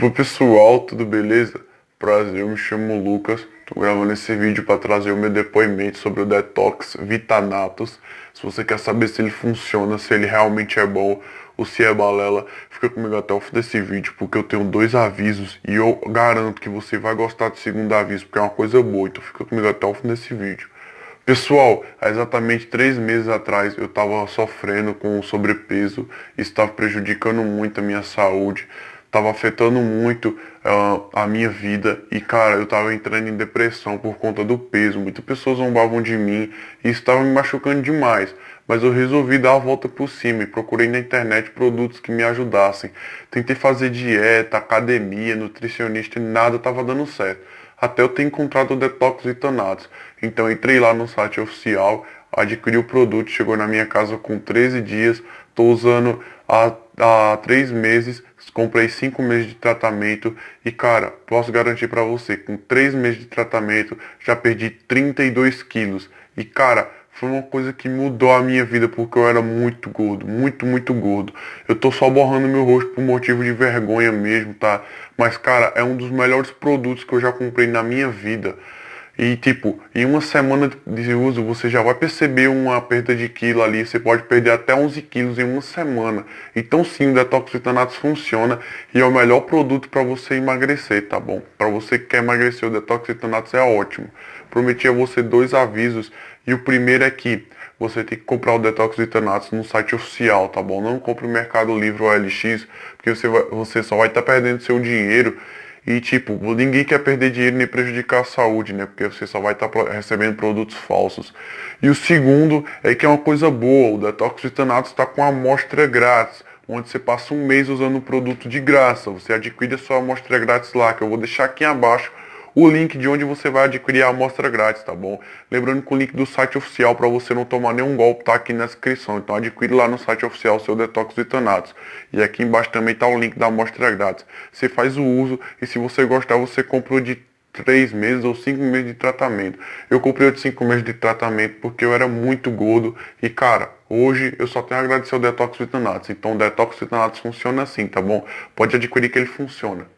Opa pessoal, tudo beleza? Prazer, eu me chamo Lucas, tô gravando esse vídeo para trazer o meu depoimento sobre o Detox Vitanatos. Se você quer saber se ele funciona, se ele realmente é bom ou se é balela, fica comigo até o fim desse vídeo, porque eu tenho dois avisos e eu garanto que você vai gostar do segundo aviso, porque é uma coisa boa, então fica comigo até o fim desse vídeo. Pessoal, há exatamente três meses atrás eu estava sofrendo com sobrepeso, estava prejudicando muito a minha saúde, estava afetando muito uh, a minha vida e cara, eu estava entrando em depressão por conta do peso. Muitas pessoas zombavam de mim e estava me machucando demais. Mas eu resolvi dar a volta por cima e procurei na internet produtos que me ajudassem. Tentei fazer dieta, academia, nutricionista e nada estava dando certo até eu ter encontrado o Detox Vitanatos. Então entrei lá no site oficial, adquiri o produto, chegou na minha casa com 13 dias, estou usando há, há 3 meses, comprei 5 meses de tratamento e cara, posso garantir para você, com 3 meses de tratamento já perdi 32 quilos. E cara, foi uma coisa que mudou a minha vida porque eu era muito gordo, muito, muito gordo. Eu tô só borrando meu rosto por motivo de vergonha mesmo, tá? Mas, cara, é um dos melhores produtos que eu já comprei na minha vida. E, tipo, em uma semana de uso, você já vai perceber uma perda de quilo ali. Você pode perder até 11 quilos em uma semana. Então, sim, o Detox Vitanatos funciona e é o melhor produto para você emagrecer, tá bom? Para você que quer emagrecer, o Detox Vitanatos é ótimo. Prometi a você dois avisos e o primeiro é que você tem que comprar o Detox Vitanatos no site oficial, tá bom? Não compre no Mercado Livre ou LX, porque você, vai, você só vai estar tá perdendo seu dinheiro. E tipo, ninguém quer perder dinheiro nem prejudicar a saúde, né? Porque você só vai estar tá recebendo produtos falsos. E o segundo é que é uma coisa boa, o Detox Vitanatos está com amostra grátis onde você passa um mês usando o produto de graça. Você adquire a sua amostra grátis lá, que eu vou deixar aqui abaixo o link de onde você vai adquirir a amostra grátis, tá bom? Lembrando que o link do site oficial para você não tomar nenhum golpe tá aqui na descrição. Então adquire lá no site oficial o seu detox vitanatos. E aqui embaixo também tá o link da amostra grátis. Você faz o uso e se você gostar você comprou de 3 meses ou 5 meses de tratamento. Eu comprei o de 5 meses de tratamento porque eu era muito gordo e cara, hoje eu só tenho a agradecer ao Detox Vitanatos. Então o Detox Vitanatos funciona assim, tá bom? Pode adquirir que ele funciona.